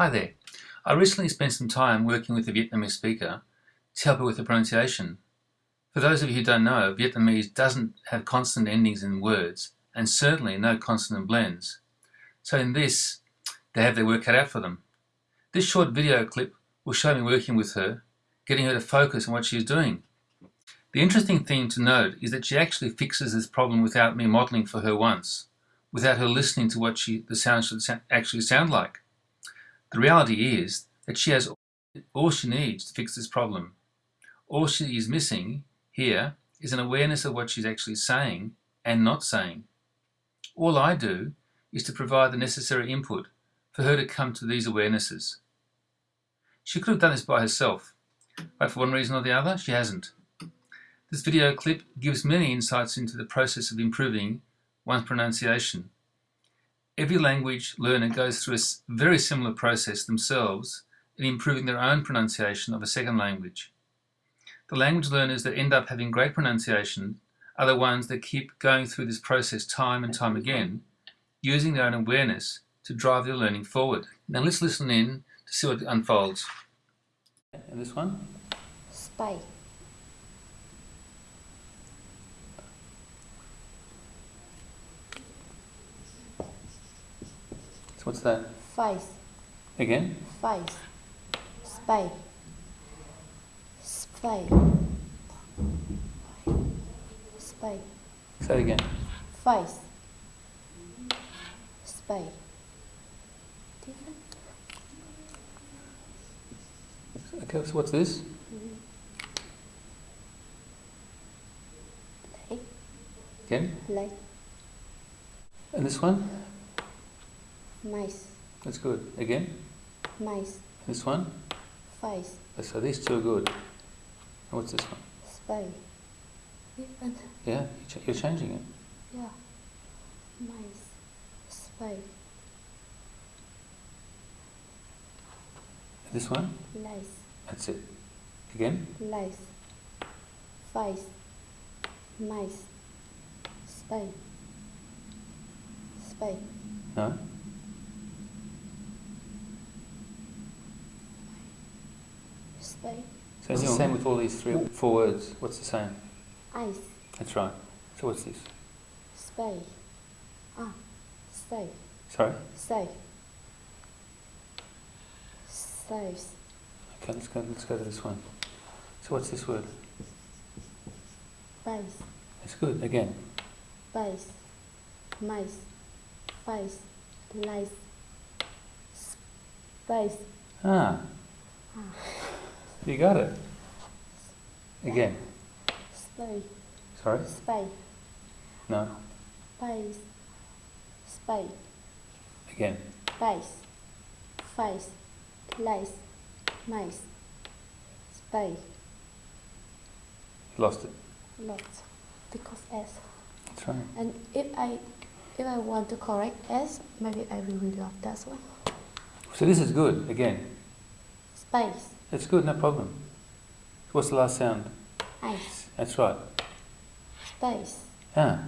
Hi there. I recently spent some time working with a Vietnamese speaker to help her with the pronunciation. For those of you who don't know, Vietnamese doesn't have consonant endings in words and certainly no consonant blends. So in this, they have their work cut out for them. This short video clip will show me working with her, getting her to focus on what she is doing. The interesting thing to note is that she actually fixes this problem without me modeling for her once, without her listening to what she, the sound should actually sound like. The reality is that she has all she needs to fix this problem. All she is missing here is an awareness of what she's actually saying and not saying. All I do is to provide the necessary input for her to come to these awarenesses. She could have done this by herself, but for one reason or the other, she hasn't. This video clip gives many insights into the process of improving one's pronunciation Every language learner goes through a very similar process themselves in improving their own pronunciation of a second language. The language learners that end up having great pronunciation are the ones that keep going through this process time and time again, using their own awareness to drive their learning forward. Now let's listen in to see what unfolds. And this one? Spy. What's that? Face. Again? Face. Spade. Spade. Spade. Say it again. Face. Different. Okay, so what's this? Mm-hmm. Leg. Again? Leg. And this one? Mice. That's good. Again? Mice. This one? Face. So these two are good. And what's this one? Spade. Different. Yeah, you're changing it. Yeah. Mice. Spade. This one? Lace. That's it. Again? Lace. Face. Mice. Spade. Spade. No? Spade. So it's the same with all these three, four words. What's the same? Ice. That's right. So what's this? Spade. Ah. Safe. Sorry? Safe. Safe. Okay, let's go, let's go to this one. So what's this word? Base. That's good. Again. Base. Mice. Face. Lice. Space. Ah. Ah. You got it. Again. Spade. Sorry? Spade. No. Base. Spade. Again. Base. Face. Lace. Mice. Spade. Lost it. Lost. Because S. That's right. And if I if I want to correct S, maybe I will reload that one. So this is good. Again. Space. It's good, no problem. What's the last sound? Ice. That's right. Space. Ah.